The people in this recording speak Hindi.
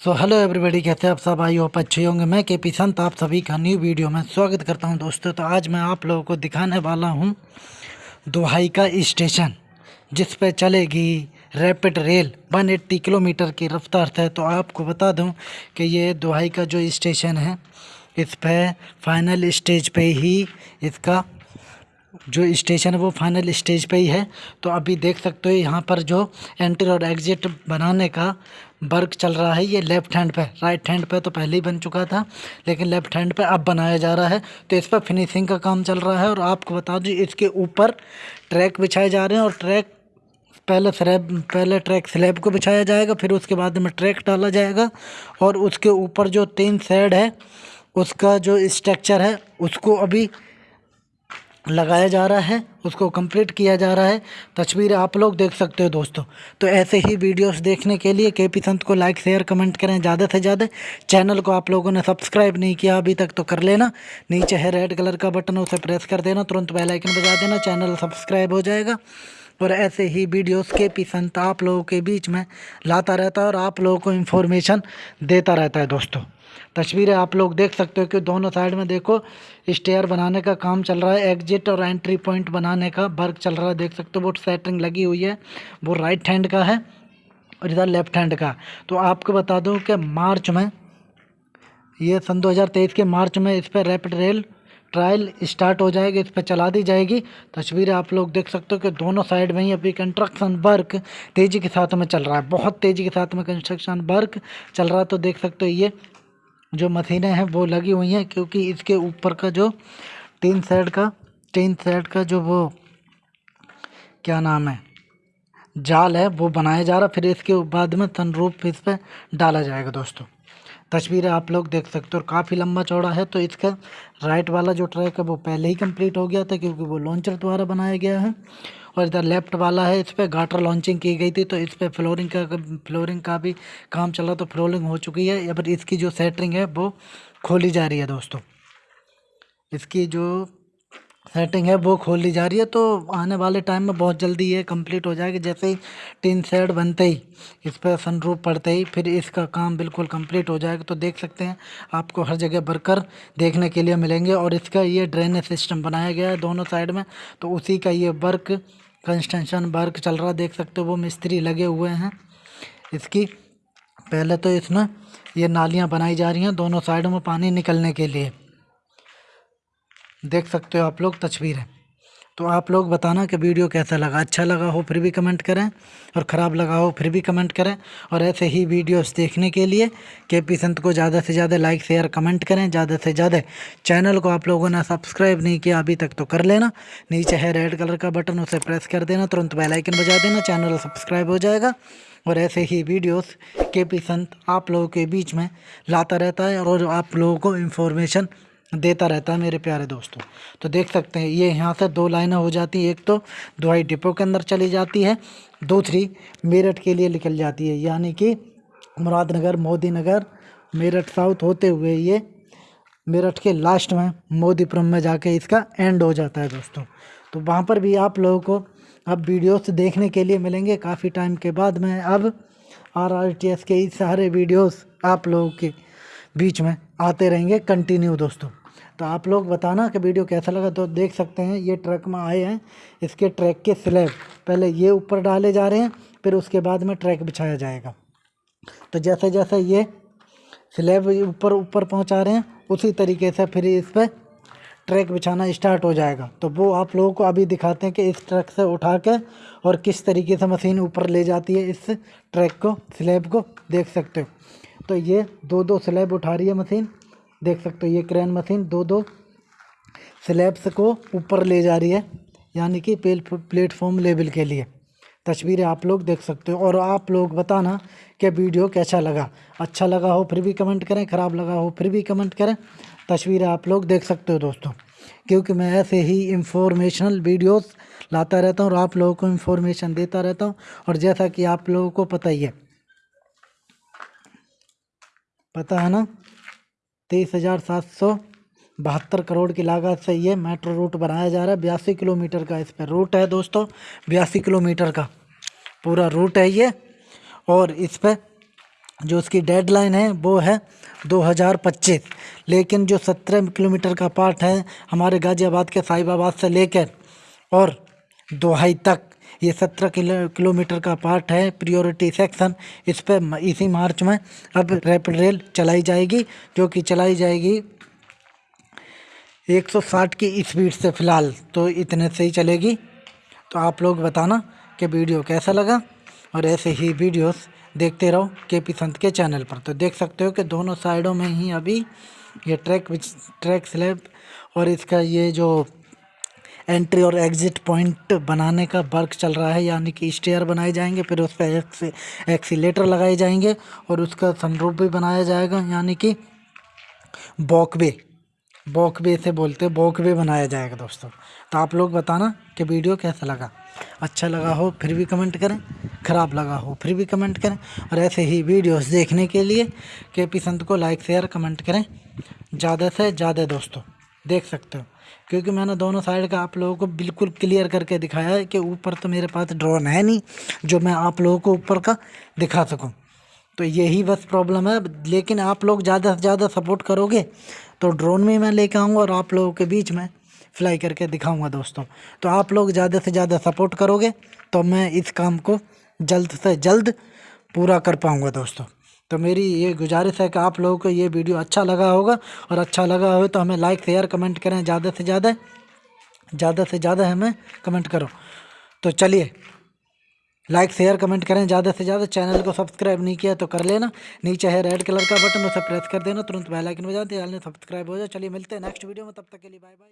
सो हेलो एवरीबॉडी कैसे आप सब? आई होप अच्छे होंगे। मैं के पी संत, आप सभी का न्यू वीडियो में स्वागत करता हूँ दोस्तों। तो आज मैं आप लोगों को दिखाने वाला हूँ दुहाई का स्टेशन, जिस पे चलेगी रैपिड रेल 180 किलोमीटर की रफ्तार से तो आपको बता दूँ कि ये दुहाई का जो स्टेशन है, इस पर फाइनल स्टेज पे ही इसका जो स्टेशन है, वो फाइनल स्टेज पे ही है। तो अभी देख सकते हो, यहाँ पर जो एंट्री और एग्जिट बनाने का वर्क चल रहा है, ये लेफ़्ट हैंड पे। राइट हैंड पे तो पहले ही बन चुका था, लेकिन लेफ़्ट हैंड पे अब बनाया जा रहा है। तो इस पर फिनिशिंग का काम चल रहा है और आपको बता दूँ, इसके ऊपर ट्रैक बिछाए जा रहे हैं और ट्रैक पहले स्लैब पहले ट्रैक स्लैब को बिछाया जाएगा, फिर उसके बाद में ट्रैक डाला जाएगा और उसके ऊपर जो तीन साइड है, उसका जो स्ट्रक्चर है, उसको अभी लगाया जा रहा है, उसको कंप्लीट किया जा रहा है। तस्वीर आप लोग देख सकते हो दोस्तों। तो ऐसे ही वीडियोस देखने के लिए के पी संत को लाइक शेयर कमेंट करें ज़्यादा से ज़्यादा। चैनल को आप लोगों ने सब्सक्राइब नहीं किया, अभी तक तो कर लेना। नीचे है रेड कलर का बटन उसे प्रेस कर देना। तुरंत बेल आइकन बजा देना। चैनल सब्सक्राइब हो जाएगा। और ऐसे ही वीडियोस के पी संत आप लोगों के बीच में लाता रहता है और आप लोगों को इन्फॉर्मेशन देता रहता है दोस्तों। तस्वीरें आप लोग देख सकते हो कि दोनों साइड में देखो स्टेयर बनाने का काम चल रहा है एग्जिट और एंट्री पॉइंट बनाने का वर्क चल रहा है। देख सकते हो वो सेटरिंग लगी हुई है, वो राइट हैंड का है और इधर लेफ़्ट हैंड का। तो आपको बता दूँ कि मार्च में, ये सन 2023 के मार्च में इस पर रैपिड रेल ट्रायल स्टार्ट हो जाएगी, इस पर चला दी जाएगी। तस्वीरें आप लोग देख सकते हो कि दोनों साइड में ही अभी कंस्ट्रक्शन वर्क तेज़ी के साथ में चल रहा है। बहुत तेज़ी के साथ में कंस्ट्रक्शन वर्क चल रहा है। तो देख सकते हो ये जो मशीनें हैं, वो लगी हुई हैं, क्योंकि इसके ऊपर का जो टीन सेट का टीन सेट का जो वो, क्या नाम है, जाल है, वो बनाया जा रहा फिर इसके बाद में सनरूफ इस पर डाला जाएगा दोस्तों। तस्वीरें आप लोग देख सकते हो और काफ़ी लंबा चौड़ा है तो इसका राइट वाला जो ट्रैक है वो पहले ही कंप्लीट हो गया था क्योंकि वो लॉन्चर द्वारा बनाया गया है। और इधर लेफ़्ट वाला है, इस पर गाटर लॉन्चिंग की गई थी तो इस पर फ्लोरिंग का फ्लोरिंग का भी काम चल रहा तो फ्लोरिंग हो चुकी है। या इसकी जो सेटरिंग है वो खोली जा रही है दोस्तों। इसकी जो सेटिंग है, वो खोल जा रही है तो आने वाले टाइम में बहुत जल्दी ये कंप्लीट हो जाएगी। जैसे ही टीन सेट बनते ही, इस पर सनरूफ पड़ते ही, फिर इसका काम बिल्कुल कंप्लीट हो जाएगा। तो देख सकते हैं, आपको हर जगह वर्कर देखने के लिए मिलेंगे। और इसका ये ड्रेनेज सिस्टम बनाया गया है दोनों साइड में तो उसी का ये वर्क कंस्ट्रक्शन वर्क चल रहा देख सकते हो, वो मिस्त्री लगे हुए हैं। इसकी पहले तो इसमें ये नालियाँ बनाई जा रही हैं दोनों साइडों में पानी निकलने के लिए। देख सकते हो आप लोग, तस्वीरें। तो आप लोग बताना कि वीडियो कैसा लगा। अच्छा लगा हो फिर भी कमेंट करें और ख़राब लगा हो फिर भी कमेंट करें। और ऐसे ही वीडियोस देखने के लिए के पी संत को ज़्यादा से ज़्यादा लाइक, शेयर, कमेंट करें। ज़्यादा से ज़्यादा चैनल को आप लोगों ने सब्सक्राइब नहीं किया, अभी तक तो कर लेना। नीचे है रेड कलर का बटन, उसे प्रेस कर देना। तुरंत बेलाइकन बजा देना। चैनल सब्सक्राइब हो जाएगा। और ऐसे ही वीडियोस के पी संत आप लोगों के बीच में लाता रहता है। और आप लोगों को इन्फॉर्मेशन देता रहता है मेरे प्यारे दोस्तों। तो देख सकते हैं, ये यहाँ से दो लाइनें हो जाती हैं। एक तो दुआई डिपो के अंदर चली जाती है, दूसरी मेरठ के लिए निकल जाती है। यानी कि मुरादनगर मोदी नगर मेरठ साउथ होते हुए ये मेरठ के लास्ट में मोदीपुरम में जाके इसका एंड हो जाता है दोस्तों। तो वहाँ पर भी आप लोगों को अब वीडियोस देखने के लिए मिलेंगे। काफ़ी टाइम के बाद में अब आर आर टी एस के इस सारे वीडियोस आप लोगों के बीच में आते रहेंगे। कंटिन्यू दोस्तों। तो आप लोग बताना कि वीडियो कैसा लगा। तो देख सकते हैं, ये ट्रक में आए हैं। इसके ट्रैक के स्लैब पहले ये ऊपर डाले जा रहे हैं, फिर उसके बाद में ट्रैक बिछाया जाएगा। तो जैसे जैसे ये स्लैब ऊपर ऊपर पहुँचा रहे हैं, उसी तरीके से फिर इस पर ट्रैक बिछाना स्टार्ट हो जाएगा। तो वो आप लोगों को अभी दिखाते हैं कि इस ट्रक से उठा के और किस तरीके से मशीन ऊपर ले जाती है, इस ट्रैक को, स्लैब को देख सकते हो। तो ये दो दो स्लैब उठा रही है मशीन। देख सकते हो, ये क्रेन मशीन दो दो स्लैब्स को ऊपर ले जा रही है, यानी कि प्लेटफॉर्म लेवल के लिए। तस्वीरें आप लोग देख सकते हो, और आप लोग बताना कि वीडियो कैसा लगा। अच्छा लगा हो फिर भी कमेंट करें, ख़राब लगा हो फिर भी कमेंट करें। तस्वीरें आप लोग देख सकते हो दोस्तों। क्योंकि मैं ऐसे ही इंफॉर्मेशनल वीडियोस लाता रहता हूँ और आप लोगों को इन्फॉर्मेशन देता रहता हूँ। और जैसा कि आप लोगों को पता ही है। पता है ना? तेईस हज़ार सात सौ बहत्तर करोड़ की लागत से ये मेट्रो रूट बनाया जा रहा है। बयासी किलोमीटर का इस पर रूट है दोस्तों। बयासी किलोमीटर का पूरा रूट है ये। और इस पर जो उसकी डेडलाइन है, वो है 2025 लेकिन जो 17 किलोमीटर का पार्ट है, हमारे गाज़ियाबाद के साहिबाबाद से लेकर और दोहाई तक ये 17 किलो, किलोमीटर का पार्ट है प्रियोरिटी सेक्शन इस पर इसी मार्च में अब रैपिड रेल चलाई जाएगी, जो कि चलाई जाएगी 160 की स्पीड से फ़िलहाल तो इतने से ही चलेगी। तो आप लोग बताना कि वीडियो कैसा लगा, और ऐसे ही वीडियोस देखते रहो के पी संत के चैनल पर। तो देख सकते हो कि दोनों साइडों में ही अभी ये ट्रैक ट्रैक स्लैब और इसका ये जो एंट्री और एग्ज़िट पॉइंट बनाने का वर्क चल रहा है, यानी कि स्टेयर बनाए जाएँगे, फिर उस पर एक्सीटर लगाए जाएँगे और उसका सनरूफ भी बनाया जाएगा, यानी कि बॉकवे बॉकवे से बोलते हैं बॉकवे बनाया जाएगा दोस्तों। तो आप लोग बताना कि वीडियो कैसा लगा। अच्छा लगा हो फिर भी कमेंट करें, ख़राब लगा हो फिर भी कमेंट करें, और ऐसे ही वीडियोस देखने के लिए के पी संत को लाइक, शेयर, कमेंट करें। ज़्यादा से ज़्यादा दोस्तों। देख सकते हो। क्योंकि मैंने दोनों साइड का आप लोगों को बिल्कुल क्लियर करके दिखाया है कि ऊपर तो मेरे पास ड्रोन है नहीं, जो मैं आप लोगों को ऊपर का दिखा सकूँ। तो यही बस प्रॉब्लम है। लेकिन आप लोग ज़्यादा से ज़्यादा सपोर्ट करोगे तो ड्रोन में मैं लेकर आऊँगा और आप लोगों के बीच में फ्लाई करके दिखाऊँगा दोस्तों। तो आप लोग ज़्यादा से ज़्यादा सपोर्ट करोगे तो मैं इस काम को जल्द से जल्द पूरा कर पाऊँगा दोस्तों। तो मेरी ये गुजारिश है कि आप लोगों को ये वीडियो अच्छा लगा होगा और अच्छा लगा हो तो हमें लाइक शेयर कमेंट करें। ज़्यादा से ज़्यादा ज़्यादा से ज़्यादा हमें कमेंट करो। तो चलिए लाइक शेयर कमेंट करें। ज़्यादा से ज़्यादा चैनल को सब्सक्राइब नहीं किया तो कर लेना। नीचे है रेड कलर का बटन उसे प्रेस कर देना। तुरंत बेल आइकन बजा देना सब्सक्राइब हो जाए। चलिए मिलते हैं नेक्स्ट वीडियो में। तब तक के लिए बाय बाय